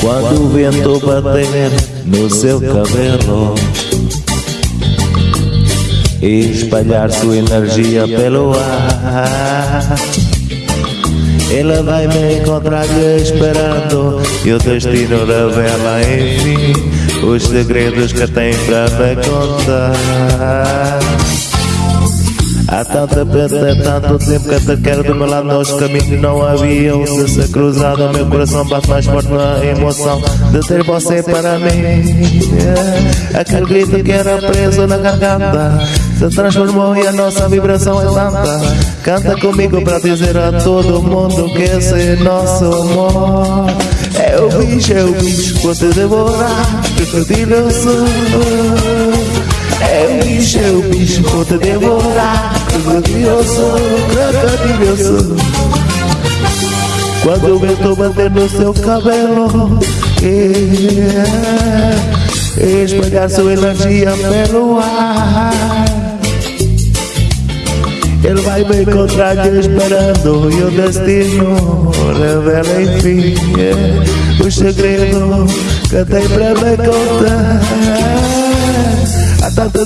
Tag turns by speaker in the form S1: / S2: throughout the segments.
S1: Quando o vento bater no seu cabelo e espalhar sua energia pelo ar. Ela vai me encontrar esperando E o destino revela enfim Os segredos que tem para me contar tanta perda, tanto tempo que te quero do meu lado Nosso caminho não haviam. De ser cruzado Meu coração bate mais forte na emoção De ter você para mim. Aquele grito que era preso na garganta Se transformou e a nossa vibração é tanta. Canta comigo para dizer a todo mundo Que esse é nosso amor. É o bicho, é o bicho, vou te devorar Crocodilo eu sou é o bicho, é o bicho, vou te devorar Eu crocodilo eu sou Quando o vento bater no seu cabelo yeah, Espalhar sua energia pelo ar. Ele vai me encontrar te esperando E o destino revela enfim yeah, O segredo que tem pra me contar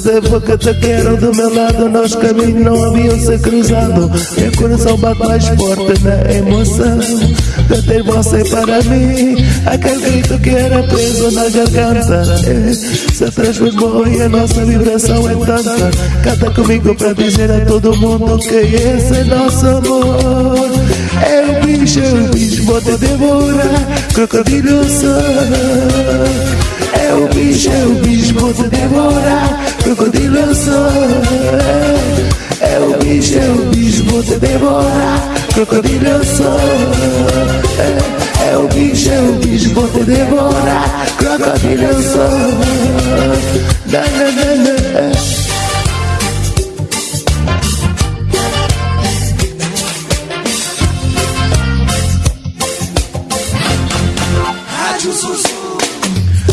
S1: tempo que te quero do meu lado. Nossos caminhos não haviam se cruzado. Meu coração bate mais forte na emoção. De ter você para mim. Aquele grito que era preso na garganta. É, Se transformou e a nossa vibração é tanta Canta comigo para dizer a todo mundo Que esse é nosso amor. É o bicho, é o bicho, vou te devorar. Crocodilo sou. É o bicho, é o bicho, vou te devorar Crocodilo eu sou É o bicho, é o bicho, vou te devorar. Crocodilo sou é, é o bicho, é o bicho, vou te devorar. Crocodilo sou na, na, na, na.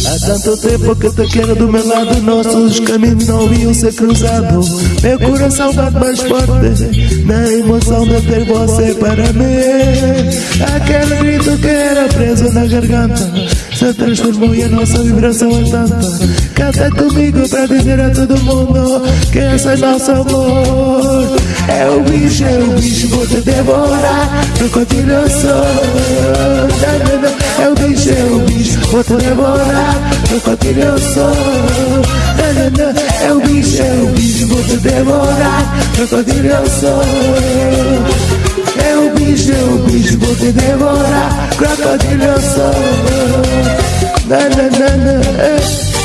S1: Há tanto tempo que te quero do meu lado Nossos caminhos não haviam ser cruzados. Meu coração bate mais forte Na emoção de ter você para mim. Aquele grito que era preso na garganta Se transformou e a nossa vibração é tanta. Canta comigo para dizer a todo mundo Que esse é nosso amor. É o bicho, é o bicho, vou te devorar eu sou É o bicho, é o bicho, vou te devorar Crocodilo eu sou. É o bicho, é o bicho, vou te devorar Crocodilo eu sou. É o bicho, é o bicho, vou te devorar Crocodilo eu sou. Na, na, na, na.